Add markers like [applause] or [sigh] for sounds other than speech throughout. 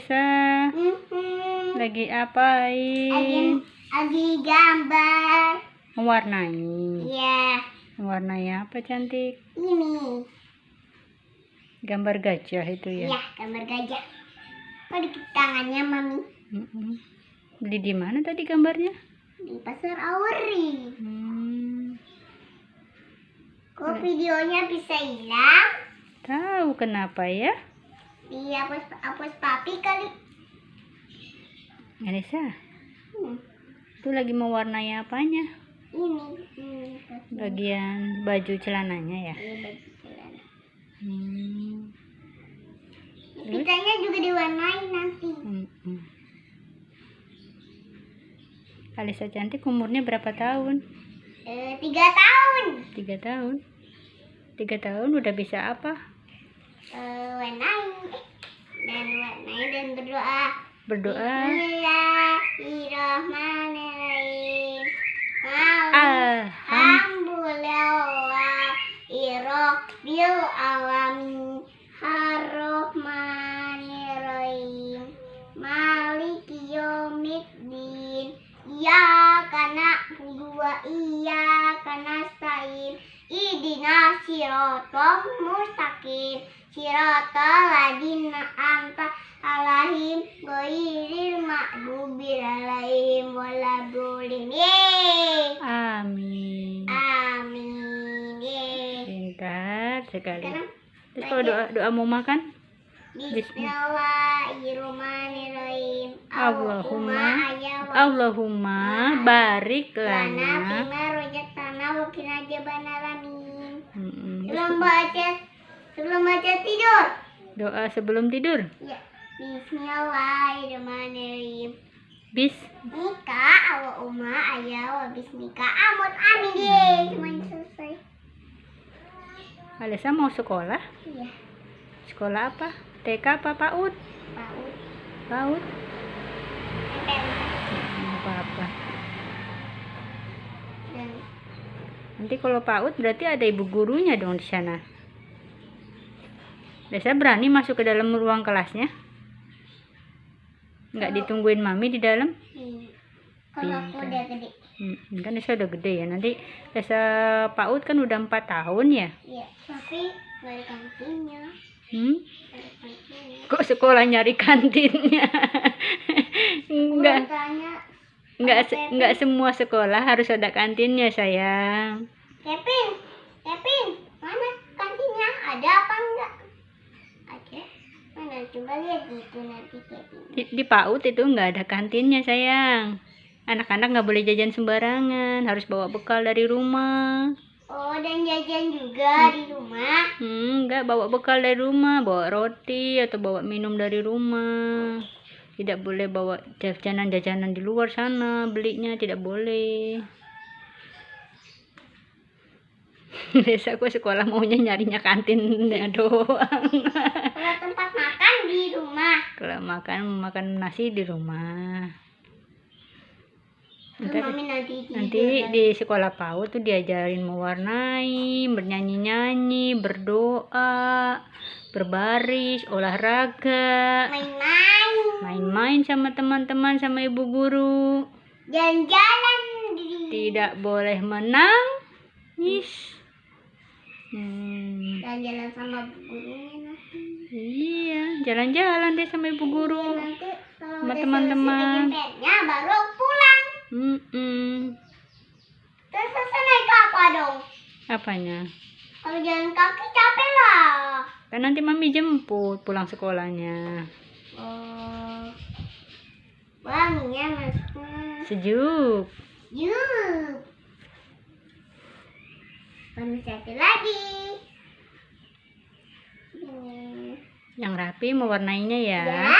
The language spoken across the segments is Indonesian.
Desa? Lagi Lagi, apain? lagi gambar. Mewarnai. Ya, Mewarnai apa cantik? ini. Gambar gajah itu ya? Ya, gambar gajah. Kok di tangannya mami? Beli di mana tadi gambarnya? Di pasar Auri. Hmm, Kok videonya bisa hilang? tahu kenapa ya? Dihapus hapus papi kali. Anissa, Hmm. itu lagi mewarnai apanya? Ini, ini. Bagian baju celananya ya? Ini baju celana. Hmm. Juga diwarnai nanti. Mm-mm. Alisa cantik umurnya berapa tahun? Eh, tiga tahun. Tiga tahun. Tiga tahun udah bisa apa? Eh, warnai. Dan berdoa. Berdoa. Bismillahirrahmanirrahim. Alhamdulillah. Alhamdulillah. alamin. Ar-Rahmanirrahim. Maliki yaumiddin. Iyyaka na'budu wa iyyaka nasta'in. Ihdina siratal mustaqim. Siratal ladzina an'amta alaihim ghairil maghdubi alaihim waladdallin. Yeay. Amin. Amin. Pintar sekali. Sekarang Terus kalau doa doa mau makan? Bismillahirrahmanirrahim. Allahumma- Allahumma barik lana lana. bima rojakana wa qina adzabanaramin. Mm-mm. Sebelum baca sebelum baca tidur. Doa sebelum tidur. Ya. Bismillahirrahmanirrahim. Bis. Mika awa umma ayya wa bismika amut amin deh. Cuman selesai. Alisa mau sekolah? Iya. Sekolah apa? TK apa PAUD? PAUD? Nggak apa-apa. Nanti kalau PAUD berarti ada ibu gurunya dong di sana. Biasa berani masuk ke dalam ruang kelasnya? Nggak ditungguin mami di dalam? hmm, kalau aku udah gede. Hmm, kan Desa udah gede ya. Nanti Desa PAUD kan udah 4 tahun ya. Iya, tapi ada kantinnya. Hmm? Kantinnya. Kok sekolah nyari kantinnya? Enggak. Enggak se- enggak semua sekolah harus ada kantinnya, sayang. Kevin, Kevin, mana kantinnya? Ada apa coba lihat gitu nanti Kevin. Di, di PAUD itu enggak ada kantinnya, sayang. Anak-anak nggak boleh jajan sembarangan, harus bawa bekal dari rumah. Oh, dan jajan juga di rumah. Hmm, enggak bawa bekal dari rumah, bawa roti atau bawa minum dari rumah. Tidak boleh bawa jajanan-jajanan di luar sana, belinya tidak boleh. [laughs] Biasa aku sekolah maunya nyarinya kantinnya doang. Kalau tempat makan di rumah. Kalau makan makan nasi di rumah. Ntar- nanti Nanti lagi. di sekolah PAUD tuh diajarin mewarnai, bernyanyi-nyanyi, berdoa, berbaris, olahraga, main-main, main-main sama teman-teman sama ibu guru. jalan-jalan di Tidak boleh menangis. Hmm, jalan-jalan sama gurunya nanti. iya, jalan-jalan deh sama ibu guru. Nanti kalau Sama teman-teman. baru pulang. Mm-mm. Terus selesai naik apa dong? Apanya? Kalau jalan kaki capek lah. Kan nanti mami jemput pulang sekolahnya. Oh. Wanginya masuk. Sejuk. Yuk. Satu lagi. Hmm. Yang rapi mewarnainya ya. Ya.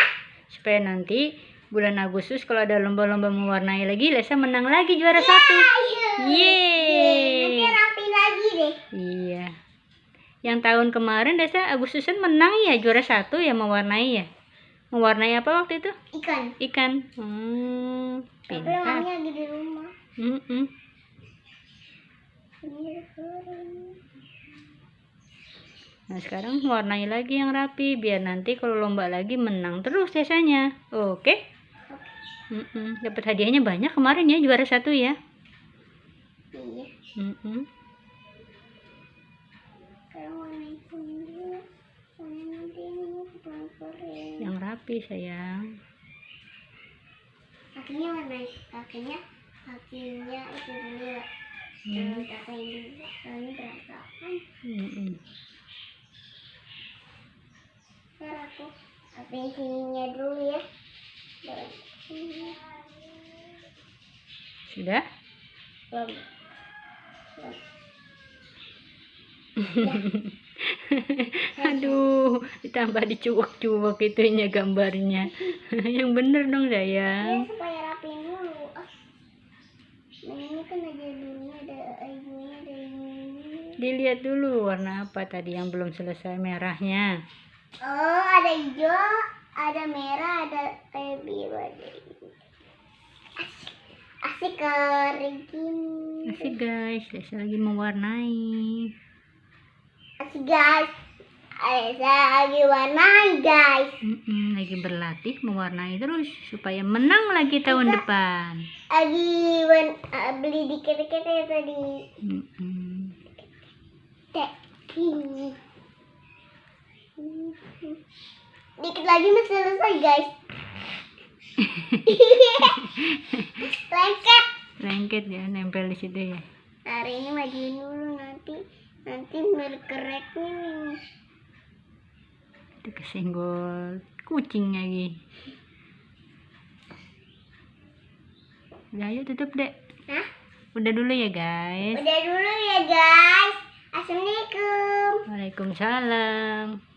Supaya nanti bulan Agustus kalau ada lomba-lomba mewarnai lagi, Lesa menang lagi juara satu. Nanti Yeay. rapi lagi deh. Iya. Yang tahun kemarin Desa Agustusan menang ya juara satu ya mewarnai ya. Mewarnai apa waktu itu? Ikan. Ikan. Hmm, Tapi pintar. mami lagi di rumah. Mm-mm. Ini Nah sekarang warnai lagi yang rapi biar nanti kalau lomba lagi menang terus biasanya. Oke? Mm-mm. Dapat hadiahnya banyak kemarin ya juara satu ya. Iya. Yang rapi sayang. Kakinya warna kakinya kakinya itu dulu. Hmm. Ini dulu? Soalnya berantakan. Mm-mm. Ntar aku apa sininya dulu ya. Sudah? Belum. Belum. [laughs] Aduh, ditambah dicuwek-cuwek itunya gambarnya. [laughs] yang bener dong Ya sayang. supaya rapiin dulu. Ah. Nah, ini kan ada dulunya ada ininya ada ini. Dilihat dulu warna apa tadi yang belum selesai merahnya. Oh, ada hijau, ada merah, ada kayak biru, ada ini. Asik, asik kering. Asik guys, Lesa lagi mewarnai. Asik guys. Saya lagi warnai guys. Mm-mm, lagi berlatih mewarnai terus supaya menang lagi tahun depan. Lagi beli dikit-dikit ya tadi. Mm-mm. Teh ini. Dikit lagi masih selesai guys. [laughs] Lengket. Lengket ya, nempel di situ ya. Hari ini majuin dulu nanti nanti berkereknya nih. Itu kesenggol kucing lagi. Udah ayo tutup dek. Hah? Udah dulu ya guys. Udah dulu ya guys. Assalamualaikum. Waalaikumsalam.